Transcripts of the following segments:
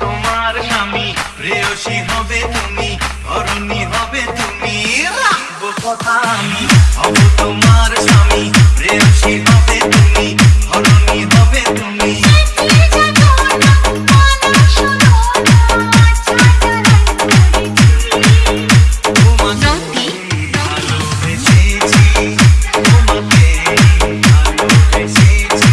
তোমার স্বামী প্রেয়সী হবে তুমি অরণি হবে তুমি রাখব কথা আমি হব তোমার স্বামী প্রেয়সী হবে তুমি অরণি হবে তুমি ভালোবেসেছি তোমাকে ভালোবেসেছি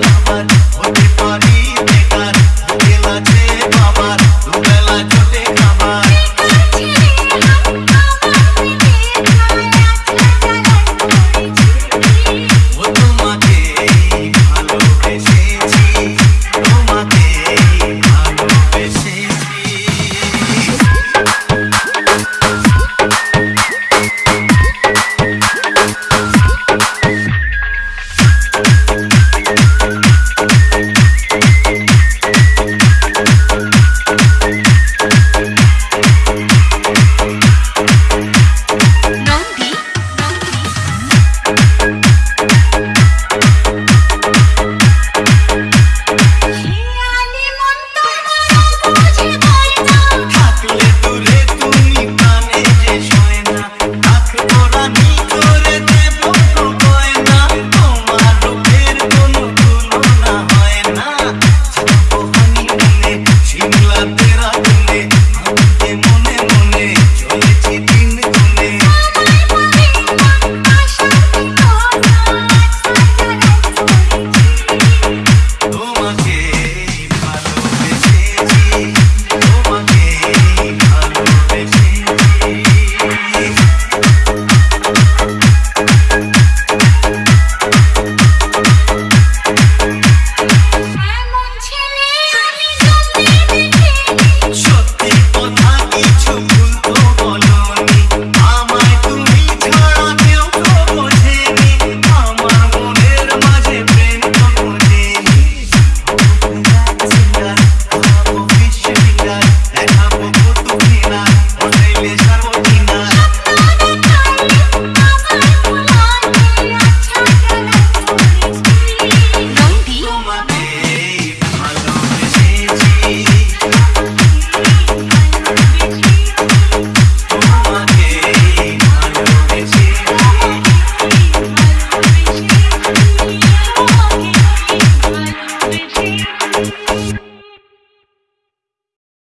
I'm